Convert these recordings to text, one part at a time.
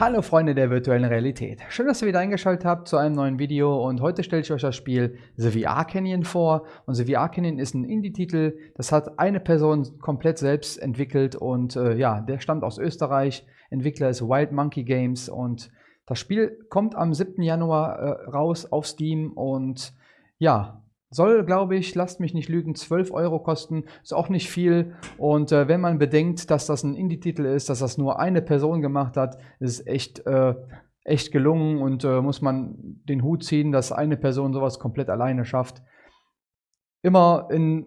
Hallo Freunde der virtuellen Realität. Schön, dass ihr wieder eingeschaltet habt zu einem neuen Video und heute stelle ich euch das Spiel The VR Canyon vor. Und The VR Canyon ist ein Indie-Titel, das hat eine Person komplett selbst entwickelt und äh, ja, der stammt aus Österreich. Entwickler ist Wild Monkey Games und das Spiel kommt am 7. Januar äh, raus auf Steam und ja, soll, glaube ich, lasst mich nicht lügen, 12 Euro kosten. Ist auch nicht viel. Und äh, wenn man bedenkt, dass das ein Indie-Titel ist, dass das nur eine Person gemacht hat, ist echt, äh, echt gelungen und äh, muss man den Hut ziehen, dass eine Person sowas komplett alleine schafft. Immer in,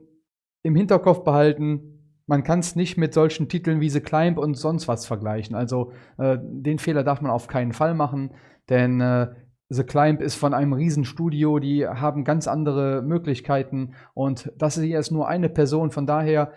im Hinterkopf behalten, man kann es nicht mit solchen Titeln wie The Climb und sonst was vergleichen. Also äh, den Fehler darf man auf keinen Fall machen, denn äh, The Climb ist von einem Riesenstudio, die haben ganz andere Möglichkeiten und das hier ist nur eine Person. Von daher,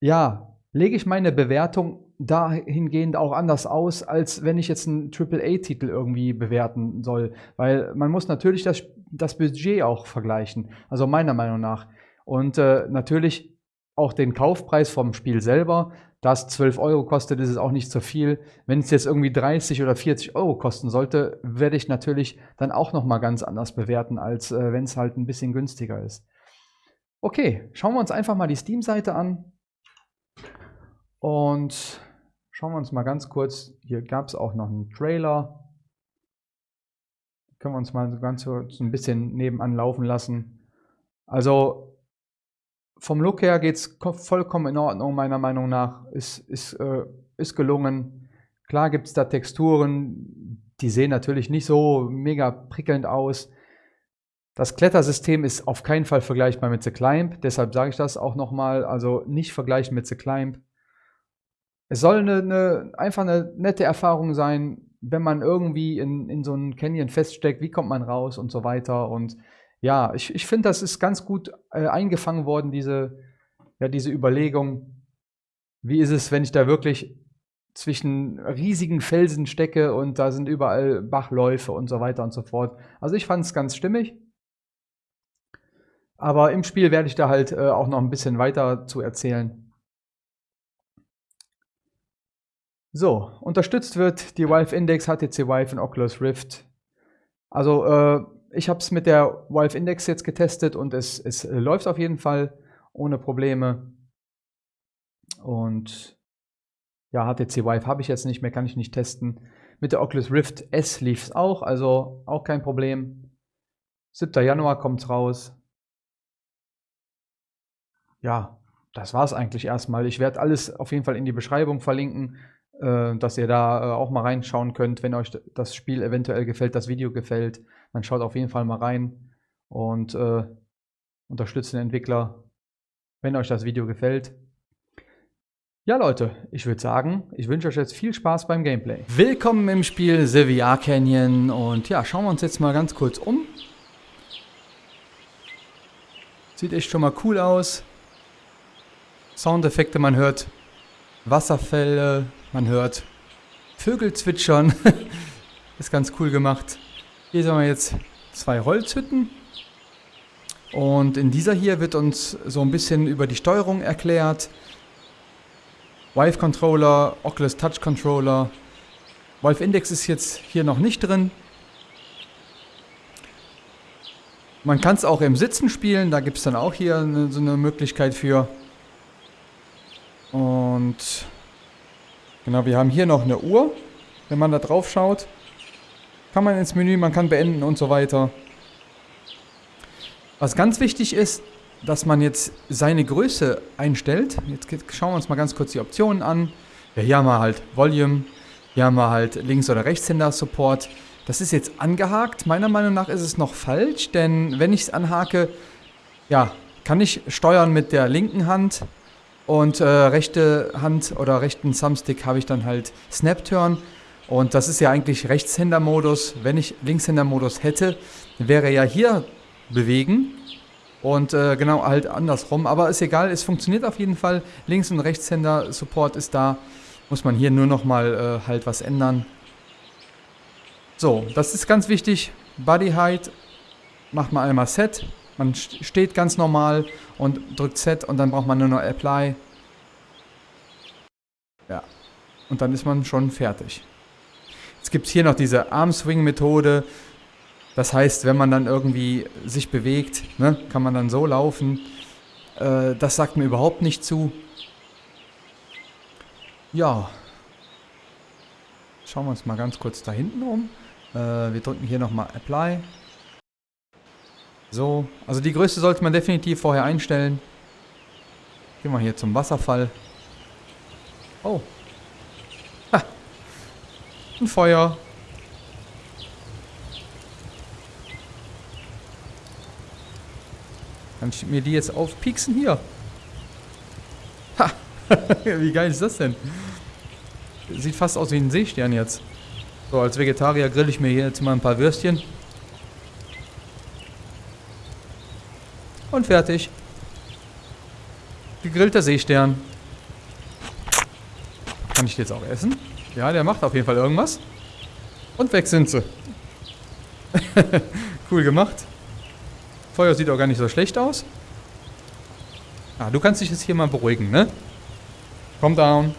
ja, lege ich meine Bewertung dahingehend auch anders aus, als wenn ich jetzt einen AAA-Titel irgendwie bewerten soll. Weil man muss natürlich das, das Budget auch vergleichen, also meiner Meinung nach. Und äh, natürlich auch den Kaufpreis vom Spiel selber das 12 Euro kostet, ist es auch nicht so viel. Wenn es jetzt irgendwie 30 oder 40 Euro kosten sollte, werde ich natürlich dann auch nochmal ganz anders bewerten, als äh, wenn es halt ein bisschen günstiger ist. Okay, schauen wir uns einfach mal die Steam-Seite an. Und schauen wir uns mal ganz kurz, hier gab es auch noch einen Trailer. Können wir uns mal ganz so ein bisschen nebenan laufen lassen. Also vom Look her geht es vollkommen in Ordnung, meiner Meinung nach. Ist, ist, äh, ist gelungen. Klar gibt es da Texturen, die sehen natürlich nicht so mega prickelnd aus. Das Klettersystem ist auf keinen Fall vergleichbar mit The Climb, deshalb sage ich das auch nochmal, also nicht vergleichen mit The Climb. Es soll eine, eine, einfach eine nette Erfahrung sein, wenn man irgendwie in, in so einen Canyon feststeckt, wie kommt man raus und so weiter. Und ja, ich, ich finde, das ist ganz gut äh, eingefangen worden, diese, ja, diese Überlegung, wie ist es, wenn ich da wirklich zwischen riesigen Felsen stecke und da sind überall Bachläufe und so weiter und so fort. Also ich fand es ganz stimmig. Aber im Spiel werde ich da halt äh, auch noch ein bisschen weiter zu erzählen. So, unterstützt wird die Valve Index, HTC Vive und Oculus Rift. Also äh, ich habe es mit der Valve Index jetzt getestet und es, es läuft auf jeden Fall ohne Probleme. Und ja, HTC Vive habe ich jetzt nicht mehr, kann ich nicht testen. Mit der Oculus Rift S lief es auch, also auch kein Problem. 7. Januar kommt es raus. Ja, das war es eigentlich erstmal. Ich werde alles auf jeden Fall in die Beschreibung verlinken, äh, dass ihr da äh, auch mal reinschauen könnt, wenn euch das Spiel eventuell gefällt, das Video gefällt dann schaut auf jeden Fall mal rein und äh, unterstützt den Entwickler, wenn euch das Video gefällt. Ja Leute, ich würde sagen, ich wünsche euch jetzt viel Spaß beim Gameplay. Willkommen im Spiel The VR Canyon und ja, schauen wir uns jetzt mal ganz kurz um. Sieht echt schon mal cool aus. Soundeffekte, man hört Wasserfälle, man hört Vögel zwitschern. Ist ganz cool gemacht. Hier sehen wir jetzt zwei Holzhütten. Und in dieser hier wird uns so ein bisschen über die Steuerung erklärt. Vive Controller, Oculus Touch Controller. Valve Index ist jetzt hier noch nicht drin. Man kann es auch im Sitzen spielen, da gibt es dann auch hier eine, so eine Möglichkeit für. Und genau, wir haben hier noch eine Uhr, wenn man da drauf schaut. Kann man ins Menü, man kann beenden und so weiter. Was ganz wichtig ist, dass man jetzt seine Größe einstellt. Jetzt schauen wir uns mal ganz kurz die Optionen an. Ja, hier haben wir halt Volume, hier haben wir halt Links- oder Rechtshänder-Support. Das ist jetzt angehakt. Meiner Meinung nach ist es noch falsch, denn wenn ich es anhake, ja, kann ich steuern mit der linken Hand und äh, rechte Hand oder rechten Thumbstick habe ich dann halt Snap-Turn. Und das ist ja eigentlich Rechtshänder-Modus. Wenn ich Linkshänder-Modus hätte, wäre ja hier bewegen. Und äh, genau halt andersrum. Aber ist egal, es funktioniert auf jeden Fall. Links- und Rechtshänder-Support ist da. Muss man hier nur noch mal äh, halt was ändern. So, das ist ganz wichtig. Body Height macht man einmal Set. Man steht ganz normal und drückt Set und dann braucht man nur noch Apply. Ja. Und dann ist man schon fertig. Es gibt hier noch diese Arm-Swing-Methode. Das heißt, wenn man dann irgendwie sich bewegt, ne, kann man dann so laufen. Äh, das sagt mir überhaupt nicht zu. Ja. Schauen wir uns mal ganz kurz da hinten um. Äh, wir drücken hier nochmal Apply. So, also die Größe sollte man definitiv vorher einstellen. Gehen wir hier zum Wasserfall. Oh. Ein Feuer. Kann ich mir die jetzt aufpieksen? Hier. Ha. wie geil ist das denn? Sieht fast aus wie ein Seestern jetzt. So, als Vegetarier grill ich mir hier jetzt mal ein paar Würstchen. Und fertig. Gegrillter Seestern. Kann ich jetzt auch essen? Ja, der macht auf jeden Fall irgendwas. Und weg sind sie. cool gemacht. Feuer sieht auch gar nicht so schlecht aus. Ah, du kannst dich jetzt hier mal beruhigen, ne? Calm down.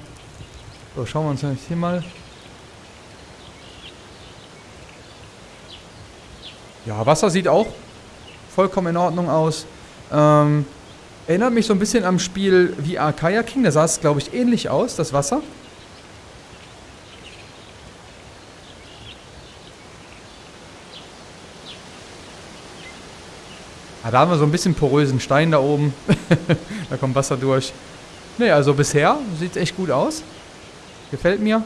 So, schauen wir uns jetzt hier mal. Ja, Wasser sieht auch vollkommen in Ordnung aus. Ähm, erinnert mich so ein bisschen am Spiel VR Kayaking. Da sah es, glaube ich, ähnlich aus, das Wasser. Ah, da haben wir so ein bisschen porösen Stein da oben. da kommt Wasser durch. Ne, also bisher sieht es echt gut aus. Gefällt mir.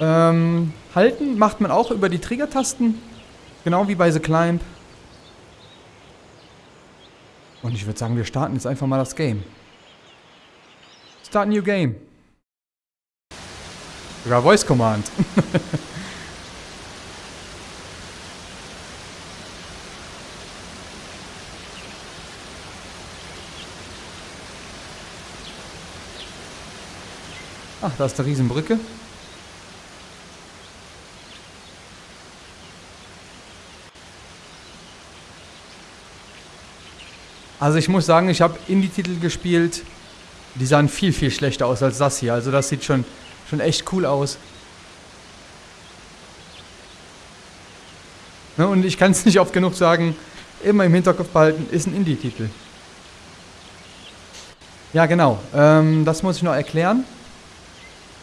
Ähm, halten macht man auch über die Trigger-Tasten. Genau wie bei The Climb. Und ich würde sagen, wir starten jetzt einfach mal das Game. Start new game. Sogar Voice Command. Ach, da ist eine Riesenbrücke. Also ich muss sagen, ich habe Indie-Titel gespielt, die sahen viel, viel schlechter aus als das hier. Also das sieht schon, schon echt cool aus. Ne, und ich kann es nicht oft genug sagen, immer im Hinterkopf behalten, ist ein Indie-Titel. Ja, genau. Ähm, das muss ich noch erklären.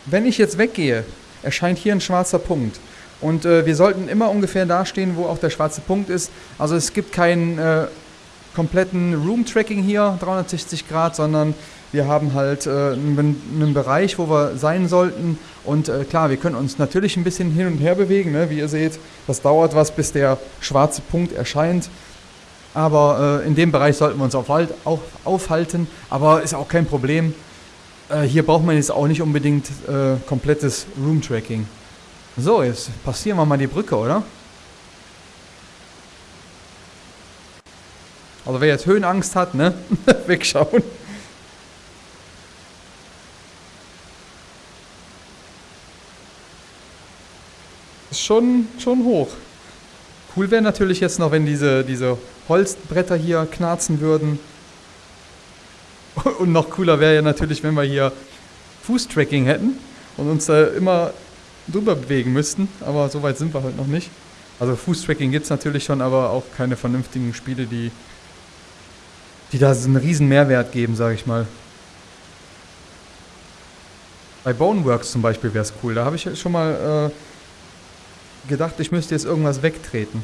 Wenn ich jetzt weggehe, erscheint hier ein schwarzer Punkt. Und äh, wir sollten immer ungefähr da stehen, wo auch der schwarze Punkt ist. Also es gibt keinen äh, kompletten Room-Tracking hier, 360 Grad, sondern wir haben halt äh, einen, Bereich, wo wir sein sollten. Und äh, klar, wir können uns natürlich ein bisschen hin und her bewegen. Ne? Wie ihr seht, das dauert was, bis der schwarze Punkt erscheint. Aber äh, in dem Bereich sollten wir uns auf, auf, aufhalten. Aber ist auch kein Problem. Äh, hier braucht man jetzt auch nicht unbedingt äh, komplettes Room-Tracking. So, jetzt passieren wir mal die Brücke, oder? Also wer jetzt Höhenangst hat, ne? Wegschauen. Ist schon, schon hoch. Cool wäre natürlich jetzt noch, wenn diese, diese Holzbretter hier knarzen würden. Und noch cooler wäre ja natürlich, wenn wir hier Fußtracking hätten und uns da immer drüber bewegen müssten. Aber so weit sind wir halt noch nicht. Also Fußtracking gibt es natürlich schon, aber auch keine vernünftigen Spiele, die, die da einen riesen Mehrwert geben, sage ich mal. Bei Boneworks zum Beispiel wäre es cool. Da habe ich schon mal äh, gedacht, ich müsste jetzt irgendwas wegtreten.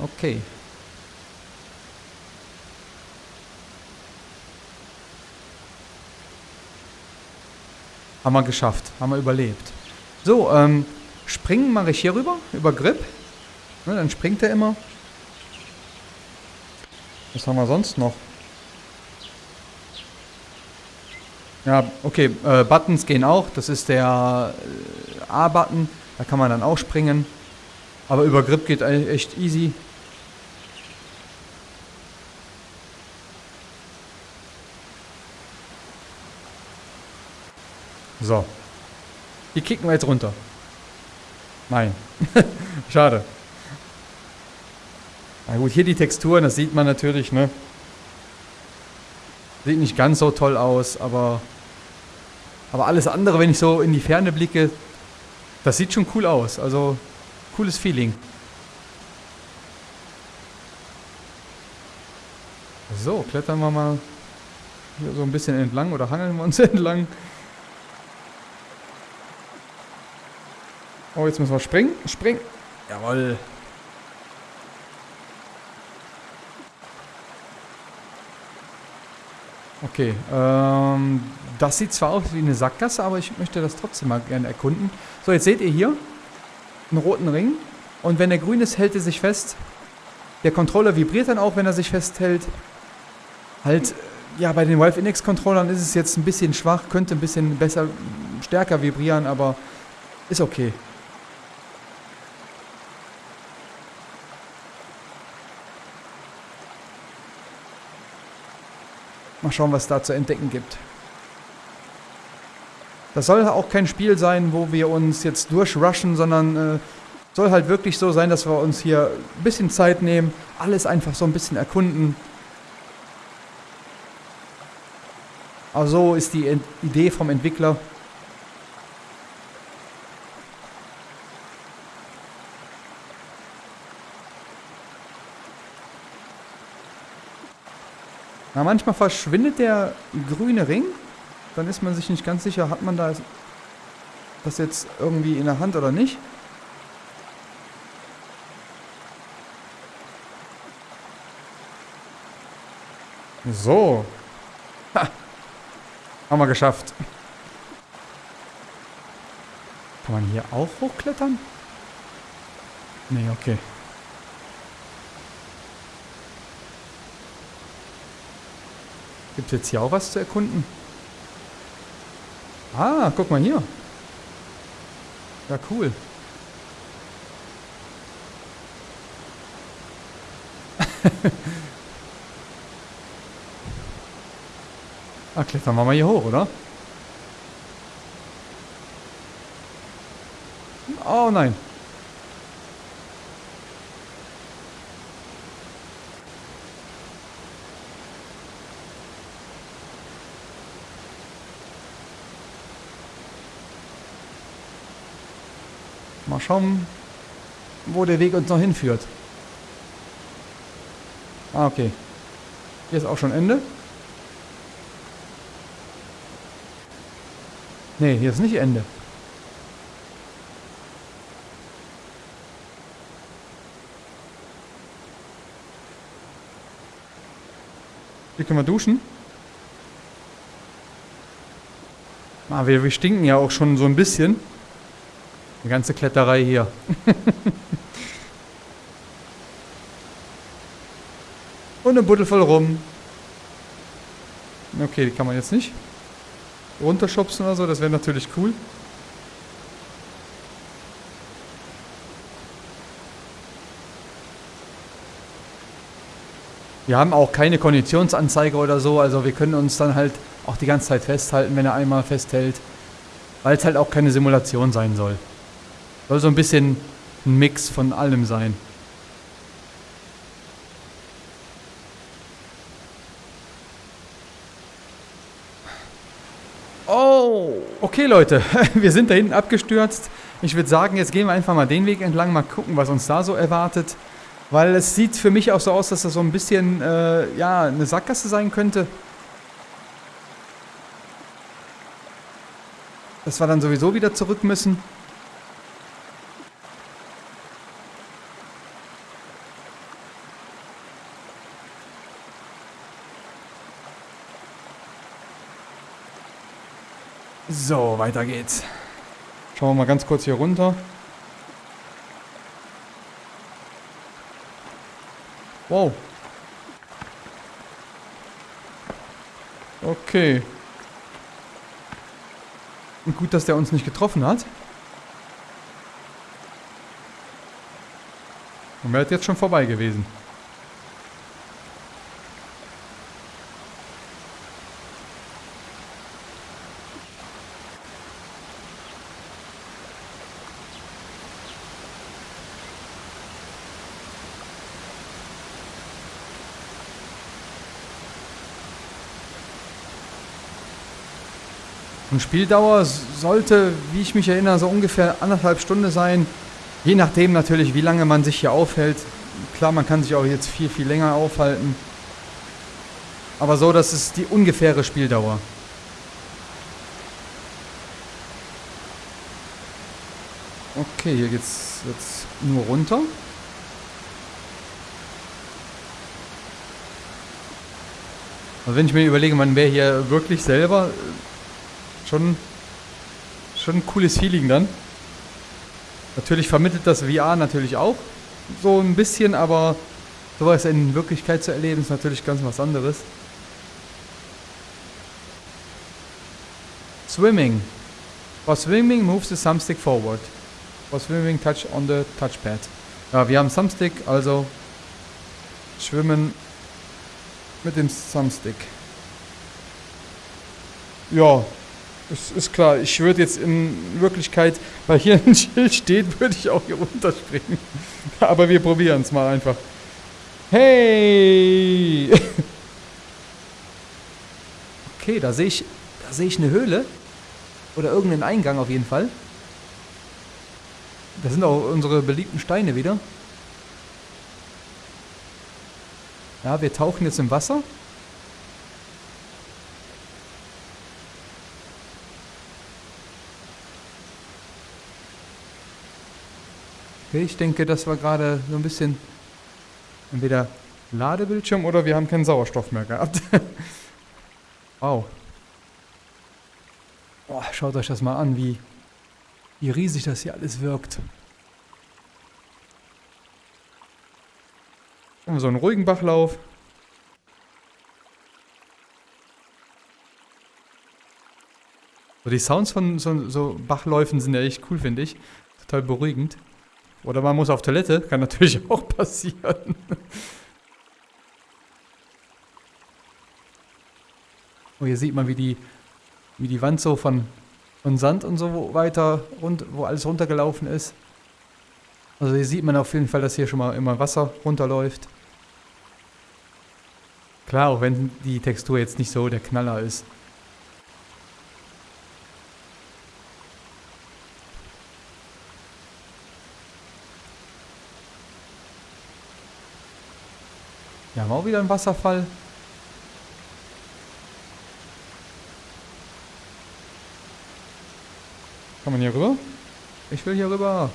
Okay. Haben wir geschafft. Haben wir überlebt. So, ähm, springen mache ich hier rüber, über Grip. Ne, dann springt er immer. Was haben wir sonst noch? Ja, okay, äh, Buttons gehen auch. Das ist der äh, A-Button. Da kann man dann auch springen. Aber über Grip geht echt easy. So. Die kicken wir jetzt runter. Nein. Schade. Na gut, hier die Texturen, das sieht man natürlich, ne? Sieht nicht ganz so toll aus, aber Aber alles andere, wenn ich so in die Ferne blicke, das sieht schon cool aus. Also, cooles Feeling. So, klettern wir mal hier so ein bisschen entlang oder hangeln wir uns entlang. Oh, jetzt müssen wir springen. Springen. Jawoll. Okay, ähm, das sieht zwar aus wie eine Sackgasse, aber ich möchte das trotzdem mal gerne erkunden. So, jetzt seht ihr hier einen roten Ring. Und wenn der grün ist, hält er sich fest. Der Controller vibriert dann auch, wenn er sich festhält. Halt, ja, bei den Valve Index Controllern ist es jetzt ein bisschen schwach, könnte ein bisschen besser, stärker vibrieren, aber ist okay. Mal schauen, was da zu entdecken gibt. Das soll auch kein Spiel sein, wo wir uns jetzt durchrushen, sondern äh, soll halt wirklich so sein, dass wir uns hier ein bisschen Zeit nehmen, alles einfach so ein bisschen erkunden. Aber so ist die Idee vom Entwickler. Na, manchmal verschwindet der grüne Ring. Dann ist man sich nicht ganz sicher, hat man da das jetzt irgendwie in der Hand oder nicht. So. Ha. Haben wir geschafft. Kann man hier auch hochklettern? Nee, okay. Gibt es jetzt hier auch was zu erkunden? Ah, guck mal hier. Ja, cool. ah, klettern wir mal hier hoch, oder? Oh nein. Mal schauen, wo der Weg uns noch hinführt. Ah, okay. Hier ist auch schon Ende. Nee, hier ist nicht Ende. Hier können wir duschen. Ah, wir, wir stinken ja auch schon so ein bisschen. Die ganze Kletterei hier. Und ein Buddel voll rum. Okay, die kann man jetzt nicht runterschubsen oder so. Das wäre natürlich cool. Wir haben auch keine Konditionsanzeige oder so. Also wir können uns dann halt auch die ganze Zeit festhalten, wenn er einmal festhält. Weil es halt auch keine Simulation sein soll. Soll so ein bisschen ein Mix von allem sein. Oh, okay Leute, wir sind da hinten abgestürzt. Ich würde sagen, jetzt gehen wir einfach mal den Weg entlang, mal gucken, was uns da so erwartet. Weil es sieht für mich auch so aus, dass das so ein bisschen, äh, ja, eine Sackgasse sein könnte. Dass wir dann sowieso wieder zurück müssen. So, weiter geht's. Schauen wir mal ganz kurz hier runter. Wow. Okay. Und gut, dass der uns nicht getroffen hat. Und wäre jetzt schon vorbei gewesen. Und Spieldauer sollte, wie ich mich erinnere, so ungefähr anderthalb Stunden sein. Je nachdem natürlich, wie lange man sich hier aufhält. Klar, man kann sich auch jetzt viel, viel länger aufhalten. Aber so, das ist die ungefähre Spieldauer. Okay, hier geht's jetzt nur runter. Also wenn ich mir überlege, man wäre hier wirklich selber schon, schon ein cooles Feeling dann. Natürlich vermittelt das VR natürlich auch so ein bisschen, aber sowas in Wirklichkeit zu erleben ist natürlich ganz was anderes. Swimming. For swimming, moves the thumbstick forward. For swimming, touch on the touchpad. Ja, wir haben Thumbstick, also schwimmen mit dem Thumbstick. Ja, es ist klar. Ich würde jetzt in Wirklichkeit, weil hier ein Schild steht, würde ich auch hier runterspringen. Aber wir probieren es mal einfach. Hey! Okay, da sehe ich, da ich eine Höhle. Oder irgendeinen Eingang auf jeden Fall. Das sind auch unsere beliebten Steine wieder. Ja, wir tauchen jetzt im Wasser. Okay, ich denke, das war gerade so ein bisschen entweder Ladebildschirm oder wir haben keinen Sauerstoff mehr gehabt. wow. Boah, schaut euch das mal an, wie, wie riesig das hier alles wirkt. So einen ruhigen Bachlauf. So die Sounds von so, so Bachläufen sind ja echt cool, finde ich. Total beruhigend. Oder man muss auf Toilette, kann natürlich auch passieren. oh, hier sieht man, wie die, wie die Wand so von, von Sand und so weiter, rund, wo alles runtergelaufen ist. Also hier sieht man auf jeden Fall, dass hier schon mal immer Wasser runterläuft. Klar, auch wenn die Textur jetzt nicht so der Knaller ist. Wir haben auch wieder einen Wasserfall. Kann man hier rüber? Ich will hier rüber.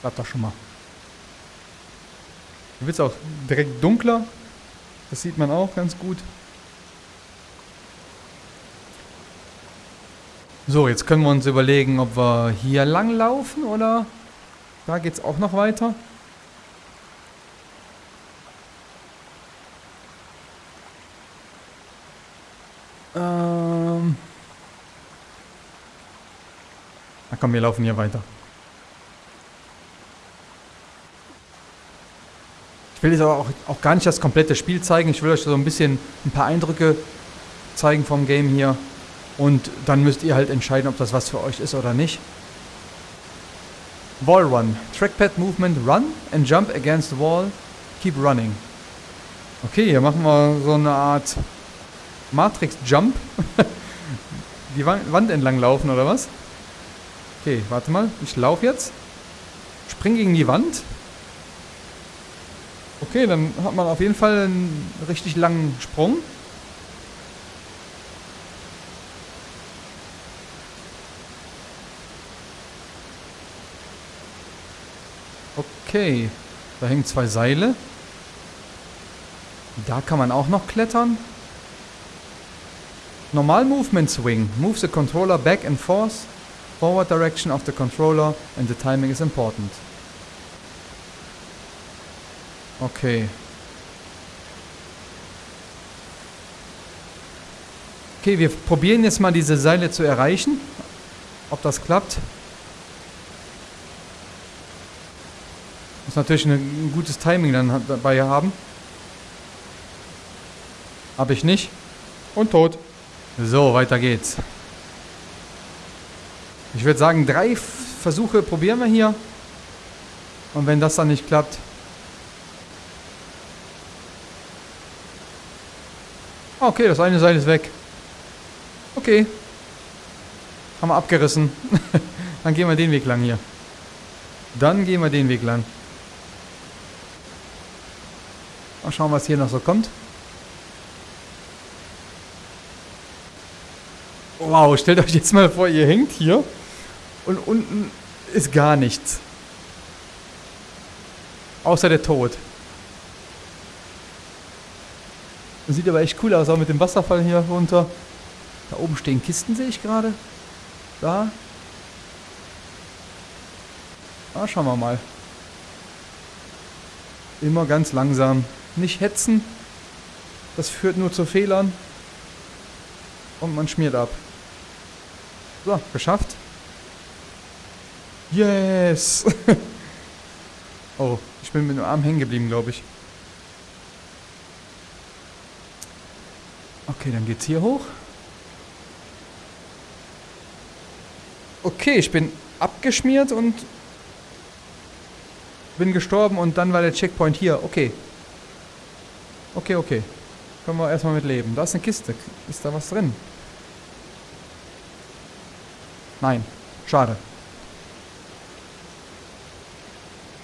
Bleibt doch schon mal. Hier wird es auch direkt dunkler. Das sieht man auch ganz gut. So, jetzt können wir uns überlegen, ob wir hier lang laufen oder da geht es auch noch weiter. Ähm. Na komm, wir laufen hier weiter. Ich will jetzt aber auch, auch gar nicht das komplette Spiel zeigen. Ich will euch so ein bisschen ein paar Eindrücke zeigen vom Game hier. Und dann müsst ihr halt entscheiden, ob das was für euch ist oder nicht. Wall Run. Trackpad Movement Run and Jump against the wall. Keep running. Okay, hier machen wir so eine Art Matrix Jump. die Wand entlang laufen oder was? Okay, warte mal. Ich laufe jetzt. Spring gegen die Wand. Okay, dann hat man auf jeden Fall einen richtig langen Sprung. Okay, da hängen zwei Seile. Da kann man auch noch klettern. Normal Movement Swing. Move the controller back and forth. Forward direction of the controller and the timing is important. Okay. Okay, wir probieren jetzt mal diese Seile zu erreichen. Ob das klappt. Muss natürlich ein gutes Timing dann dabei haben. Habe ich nicht. Und tot. So, weiter geht's. Ich würde sagen, drei Versuche probieren wir hier. Und wenn das dann nicht klappt... Okay, das eine Seil ist weg. Okay. Haben wir abgerissen. dann gehen wir den Weg lang hier. Dann gehen wir den Weg lang. Mal schauen, was hier noch so kommt. Wow, stellt euch jetzt mal vor, ihr hängt hier und unten ist gar nichts. Außer der Tod. Das sieht aber echt cool aus, auch mit dem Wasserfall hier runter. Da oben stehen Kisten, sehe ich gerade. Da. Ah, schauen wir mal. Immer ganz langsam. Nicht hetzen. Das führt nur zu Fehlern. Und man schmiert ab. So, geschafft. Yes! oh, ich bin mit dem Arm hängen geblieben, glaube ich. Okay, dann geht's hier hoch. Okay, ich bin abgeschmiert und bin gestorben und dann war der Checkpoint hier. Okay. Okay, okay. Können wir erstmal mit leben. Da ist eine Kiste. Ist da was drin? Nein. Schade.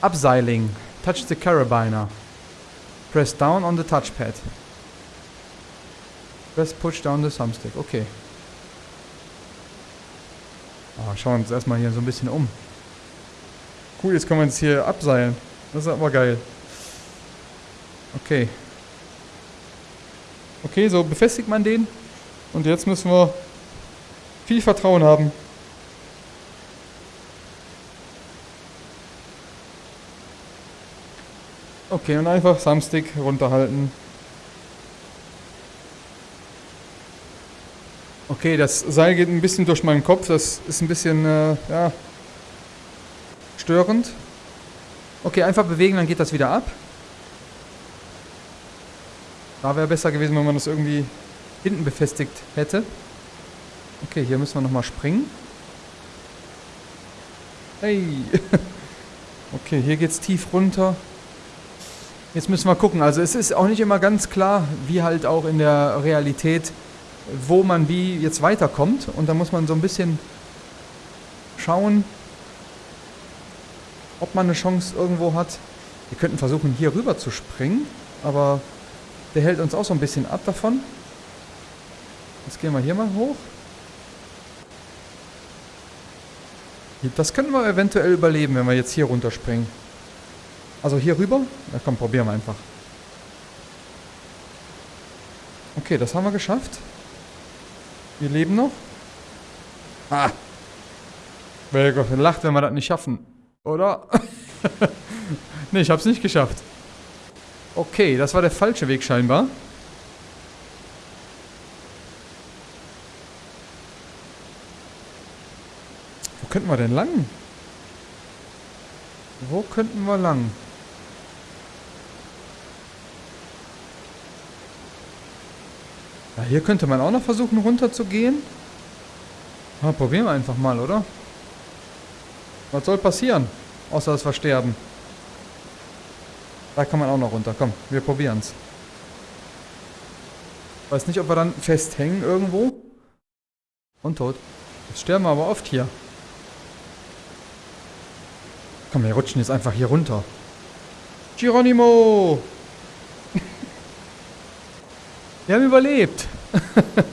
Upseiling. Touch the carabiner. Press down on the touchpad. Press push down the thumbstick. Okay. Oh, schauen wir uns erstmal hier so ein bisschen um. Cool, jetzt können wir uns hier abseilen. Das ist aber geil. Okay. Okay, so befestigt man den. Und jetzt müssen wir viel Vertrauen haben. Okay, und einfach Thumbstick runterhalten. Okay, das Seil geht ein bisschen durch meinen Kopf. Das ist ein bisschen, äh, ja, störend. Okay, einfach bewegen, dann geht das wieder ab. Da wäre besser gewesen, wenn man das irgendwie hinten befestigt hätte. Okay, hier müssen wir nochmal springen. Hey! okay, hier geht's tief runter. Jetzt müssen wir gucken. Also es ist auch nicht immer ganz klar, wie halt auch in der Realität, wo man wie jetzt weiterkommt. Und da muss man so ein bisschen schauen, ob man eine Chance irgendwo hat. Wir könnten versuchen, hier rüber zu springen, aber der hält uns auch so ein bisschen ab davon. Jetzt gehen wir hier mal hoch. Das können wir eventuell überleben, wenn wir jetzt hier runterspringen. Also hier rüber? Na komm, probieren wir einfach. Okay, das haben wir geschafft. Wir leben noch. Ah. Wer lacht, wenn wir das nicht schaffen. Oder? ne, ich hab's nicht geschafft. Okay, das war der falsche Weg scheinbar. Wo könnten wir denn lang? Wo könnten wir lang? Ja, hier könnte man auch noch versuchen runter zu gehen. Ja, probieren wir einfach mal, oder? Was soll passieren? Außer dass wir sterben. Da kann man auch noch runter. Komm, wir probieren es. Weiß nicht, ob wir dann festhängen irgendwo. Und tot. Jetzt sterben wir aber oft hier. Komm, wir rutschen jetzt einfach hier runter. Geronimo! Wir haben überlebt.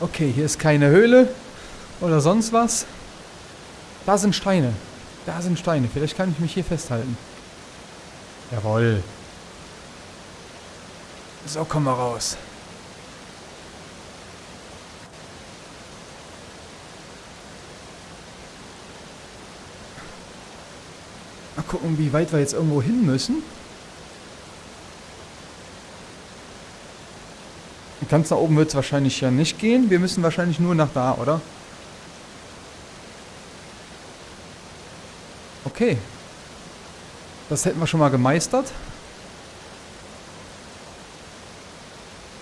okay, hier ist keine Höhle oder sonst was. Da sind Steine. Da sind Steine. Vielleicht kann ich mich hier festhalten. Jawoll. So, komm mal raus. Mal gucken, wie weit wir jetzt irgendwo hin müssen. Ganz nach oben wird es wahrscheinlich ja nicht gehen. Wir müssen wahrscheinlich nur nach da, oder? Okay. Das hätten wir schon mal gemeistert.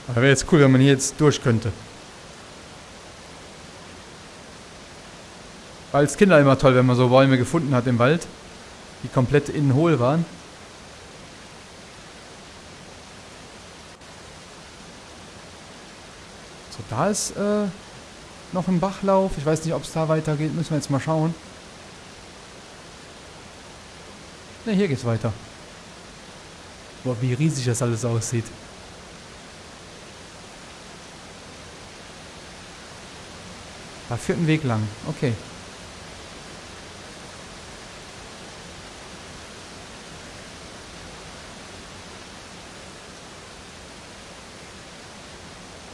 Aber wäre jetzt cool, wenn man hier jetzt durch könnte. War als Kinder immer toll, wenn man so Bäume gefunden hat im Wald, die komplett innen hohl waren. So, da ist äh, noch ein Bachlauf. Ich weiß nicht, ob es da weitergeht. Müssen wir jetzt mal schauen. Ne, hier geht's weiter. Boah, wie riesig das alles aussieht. Da führt ein Weg lang. Okay.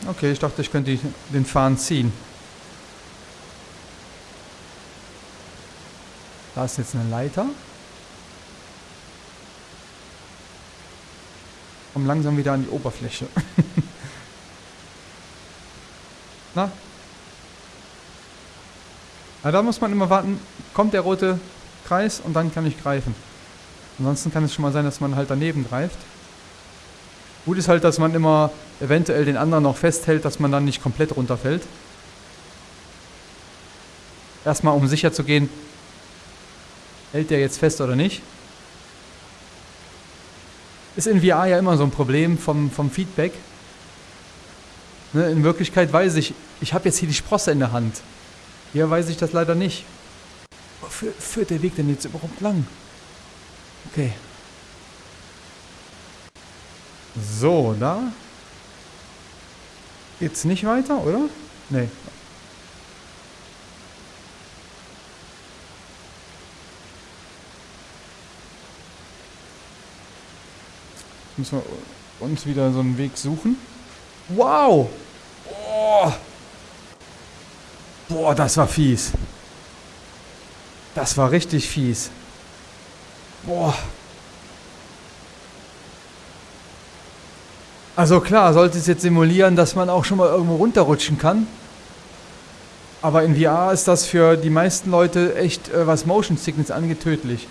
Okay, ich dachte, ich könnte den Fahren ziehen. Da ist jetzt eine Leiter. Komm langsam wieder an die Oberfläche. Na? Ja, da muss man immer warten, kommt der rote Kreis und dann kann ich greifen. Ansonsten kann es schon mal sein, dass man halt daneben greift. Gut ist halt, dass man immer eventuell den anderen noch festhält, dass man dann nicht komplett runterfällt. Erstmal, um sicher zu gehen, hält der jetzt fest oder nicht. Ist in VR ja immer so ein Problem vom, vom Feedback. Ne, in Wirklichkeit weiß ich, ich habe jetzt hier die Sprosse in der Hand. Hier weiß ich das leider nicht. Wo führt der Weg denn jetzt überhaupt lang? Okay. So, da geht's nicht weiter, oder? Nee. Müssen wir uns wieder so einen Weg suchen. Wow! Oh. Boah, das war fies. Das war richtig fies. Boah. Also klar, sollte es jetzt simulieren, dass man auch schon mal irgendwo runterrutschen kann. Aber in VR ist das für die meisten Leute echt, äh, was Motion Sickness angeht, tödlich.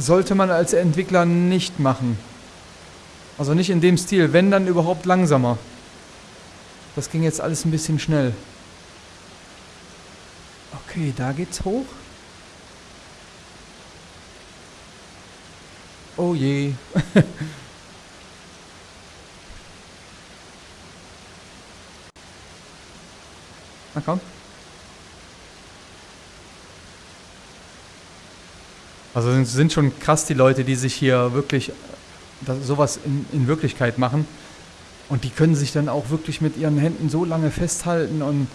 Sollte man als Entwickler nicht machen. Also nicht in dem Stil, wenn dann überhaupt langsamer. Das ging jetzt alles ein bisschen schnell. Okay, da geht's hoch. Oh je. Na komm. Also sind schon krass die Leute, die sich hier wirklich sowas in, in Wirklichkeit machen. Und die können sich dann auch wirklich mit ihren Händen so lange festhalten und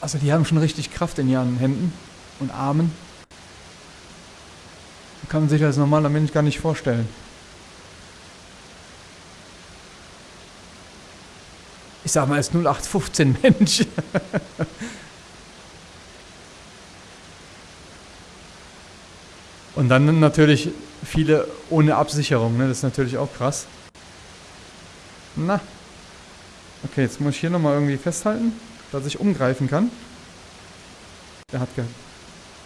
also die haben schon richtig Kraft in ihren Händen und Armen. Kann man sich als normaler Mensch gar nicht vorstellen. Ich sag mal, als 0815 Mensch. Und dann natürlich viele ohne Absicherung, ne? Das ist natürlich auch krass. Na. Okay, jetzt muss ich hier nochmal irgendwie festhalten, dass ich umgreifen kann. Der hat ge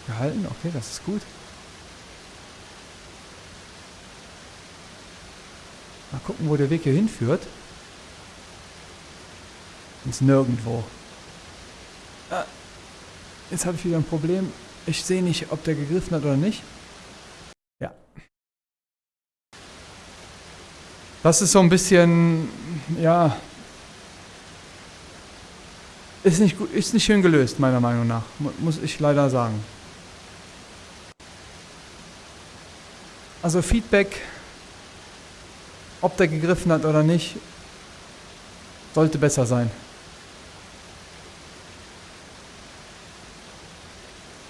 gehalten, okay, das ist gut. Mal gucken, wo der Weg hier hinführt. Ins Nirgendwo. Ah, jetzt habe ich wieder ein Problem. Ich sehe nicht, ob der gegriffen hat oder nicht. Das ist so ein bisschen, ja, ist nicht, ist nicht schön gelöst, meiner Meinung nach, muss ich leider sagen. Also Feedback, ob der gegriffen hat oder nicht, sollte besser sein.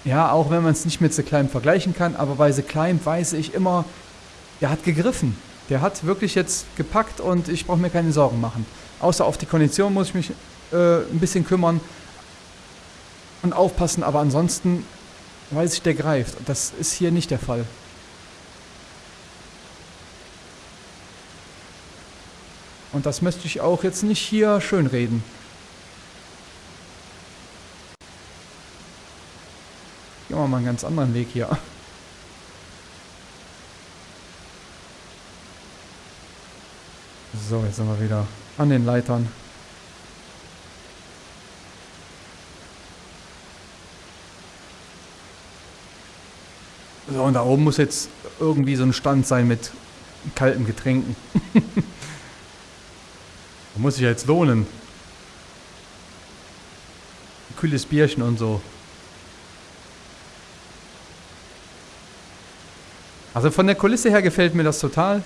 Ja, auch wenn man es nicht mit The Climb vergleichen kann, aber bei The Climb weiß ich immer, der hat gegriffen. Der hat wirklich jetzt gepackt und ich brauche mir keine Sorgen machen. Außer auf die Kondition muss ich mich äh, ein bisschen kümmern und aufpassen, aber ansonsten weiß ich, der greift. Das ist hier nicht der Fall. Und das möchte ich auch jetzt nicht hier schönreden. Gehen wir mal einen ganz anderen Weg hier. So, jetzt sind wir wieder An den Leitern. So, und da oben muss jetzt irgendwie so ein Stand sein mit kalten Getränken. muss sich ja jetzt lohnen. Kühles Bierchen und so. Also von der Kulisse her gefällt mir das total.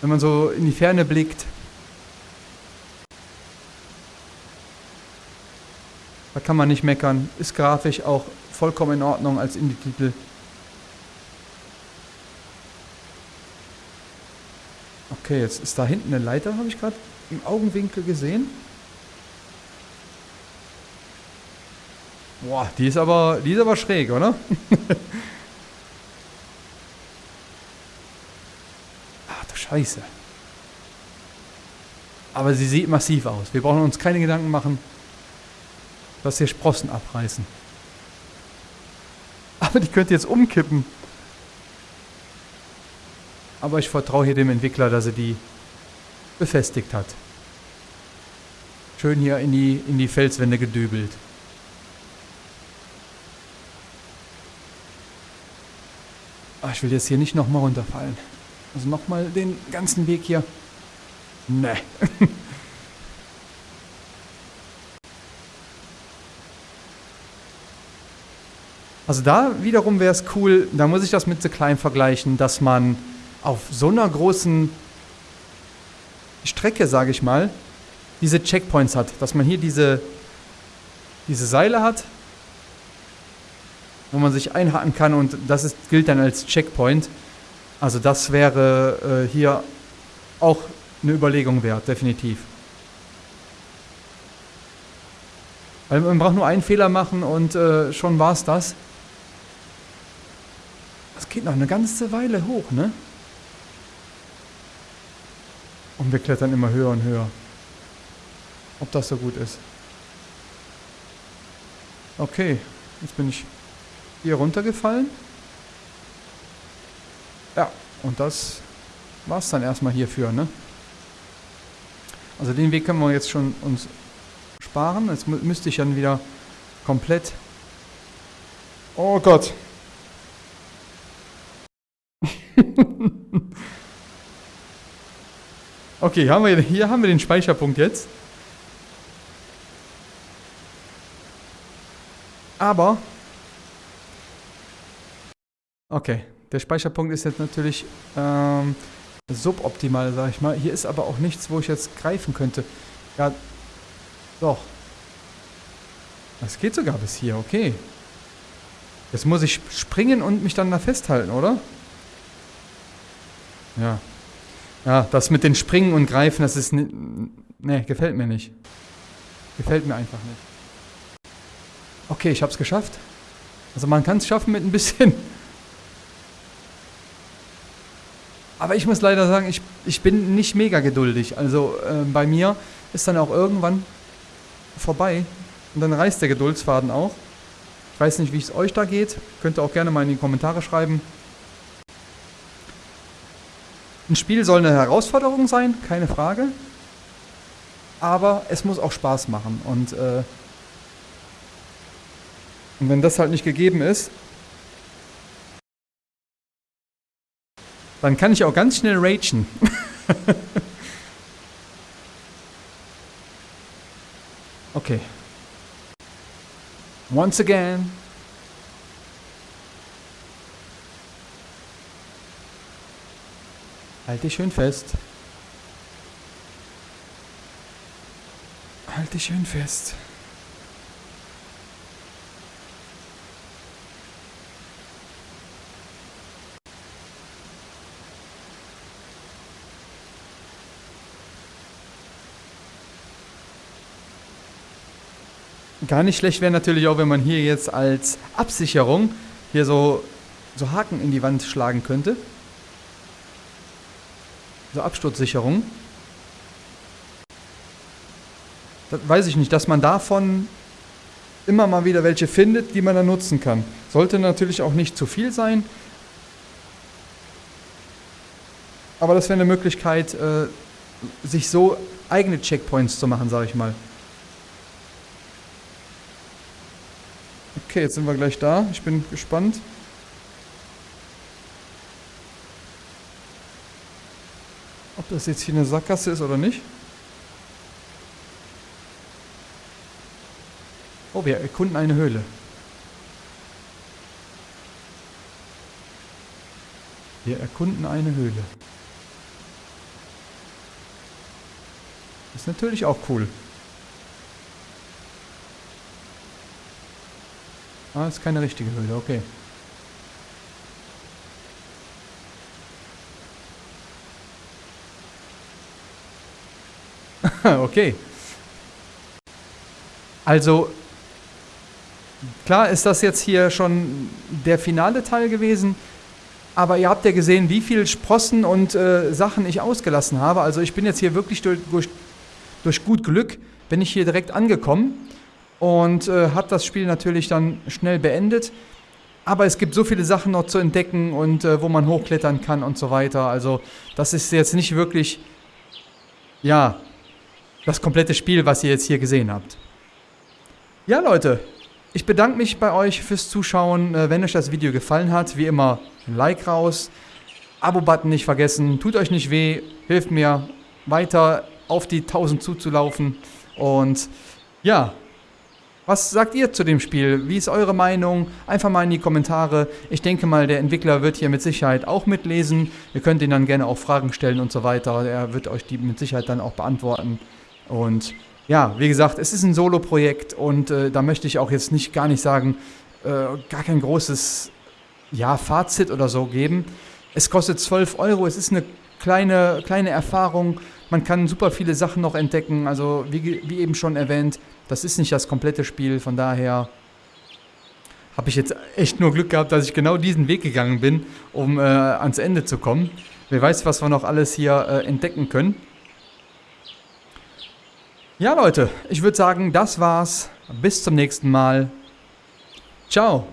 Wenn man so in die Ferne blickt. Da kann man nicht meckern. Ist grafisch auch vollkommen in Ordnung als Indie-Titel. Okay, jetzt ist da hinten eine Leiter, habe ich gerade im Augenwinkel gesehen. Boah, die ist aber, die ist aber schräg, oder? Ach du Scheiße. Aber sie sieht massiv aus. Wir brauchen uns keine Gedanken machen, dass hier Sprossen abreißen. Aber die könnte jetzt umkippen. Aber ich vertraue hier dem Entwickler, dass er die befestigt hat. Schön hier in die, in die Felswände gedübelt. Ach, ich will jetzt hier nicht nochmal runterfallen. Also nochmal den ganzen Weg hier. Ne. also da wiederum wäre es cool, da muss ich das mit The Klein vergleichen, dass man auf so einer großen Strecke, sage ich mal, diese Checkpoints hat. Dass man hier diese, diese Seile hat, wo man sich einhaken kann und das ist, gilt dann als Checkpoint. Also das wäre äh, hier auch eine Überlegung wert, definitiv. Weil man braucht nur einen Fehler machen und äh, schon war es das. Das geht noch eine ganze Weile hoch, ne? Und wir klettern immer höher und höher. Ob das so gut ist. Okay, jetzt bin ich hier runtergefallen. Ja, und das war es dann erstmal hierfür, ne? Also den Weg können wir jetzt schon uns sparen. Jetzt mü müsste ich dann wieder komplett... Oh Gott! Okay, haben wir, hier haben wir den Speicherpunkt jetzt. Aber... Okay, der Speicherpunkt ist jetzt natürlich ähm, suboptimal, sag ich mal. Hier ist aber auch nichts, wo ich jetzt greifen könnte. Ja, doch. Das geht sogar bis hier, okay. Jetzt muss ich springen und mich dann da festhalten, oder? Ja, ja, das mit den Springen und Greifen, das ist... Ne, gefällt mir nicht. Gefällt mir einfach nicht. Okay, ich hab's geschafft. Also man kann es schaffen mit ein bisschen... Aber ich muss leider sagen, ich, ich bin nicht mega geduldig. Also äh, bei mir ist dann auch irgendwann vorbei. Und dann reißt der Geduldsfaden auch. Ich weiß nicht, wie es euch da geht. Könnt ihr auch gerne mal in die Kommentare schreiben. Ein Spiel soll eine Herausforderung sein, keine Frage. Aber es muss auch Spaß machen. Und, äh, und wenn das halt nicht gegeben ist, dann kann ich auch ganz schnell ragen. okay. Once again. Halt dich schön fest. Halt dich schön fest. Gar nicht schlecht wäre natürlich auch, wenn man hier jetzt als Absicherung hier so, so Haken in die Wand schlagen könnte so Absturzsicherung. Das weiß ich nicht, dass man davon immer mal wieder welche findet, die man dann nutzen kann. Sollte natürlich auch nicht zu viel sein. Aber das wäre eine Möglichkeit, äh, sich so eigene Checkpoints zu machen, sage ich mal. Okay, jetzt sind wir gleich da. Ich bin gespannt. Ob das jetzt hier eine Sackgasse ist oder nicht. Oh, wir erkunden eine Höhle. Wir erkunden eine Höhle. Ist natürlich auch cool. Ah, ist keine richtige Höhle, okay. okay. Also, klar ist das jetzt hier schon der finale Teil gewesen, aber ihr habt ja gesehen, wie viel Sprossen und äh, Sachen ich ausgelassen habe. Also ich bin jetzt hier wirklich durch, durch, durch gut Glück, bin ich hier direkt angekommen und äh, habe das Spiel natürlich dann schnell beendet. Aber es gibt so viele Sachen noch zu entdecken und äh, wo man hochklettern kann und so weiter. Also das ist jetzt nicht wirklich, ja, das komplette Spiel, was ihr jetzt hier gesehen habt. Ja, Leute, ich bedanke mich bei euch fürs Zuschauen. Äh, wenn euch das Video gefallen hat, wie immer, ein Like raus. Abo-Button nicht vergessen. Tut euch nicht weh. Hilft mir weiter auf die 1000 zuzulaufen. Und ja, was sagt ihr zu dem Spiel? Wie ist eure Meinung? Einfach mal in die Kommentare. Ich denke mal, der Entwickler wird hier mit Sicherheit auch mitlesen. Ihr könnt ihn dann gerne auch Fragen stellen und so weiter. Er wird euch die mit Sicherheit dann auch beantworten. Und ja, wie gesagt, es ist ein Solo-Projekt und äh, da möchte ich auch jetzt nicht gar nicht sagen, äh, gar kein großes ja, Fazit oder so geben. Es kostet 12 Euro, es ist eine kleine, kleine Erfahrung. Man kann super viele Sachen noch entdecken. Also wie, wie eben schon erwähnt, das ist nicht das komplette Spiel. Von daher habe ich jetzt echt nur Glück gehabt, dass ich genau diesen Weg gegangen bin, um äh, ans Ende zu kommen. Wer weiß, was wir noch alles hier äh, entdecken können. Ja, Leute, ich würde sagen, das war's. Bis zum nächsten Mal. Ciao.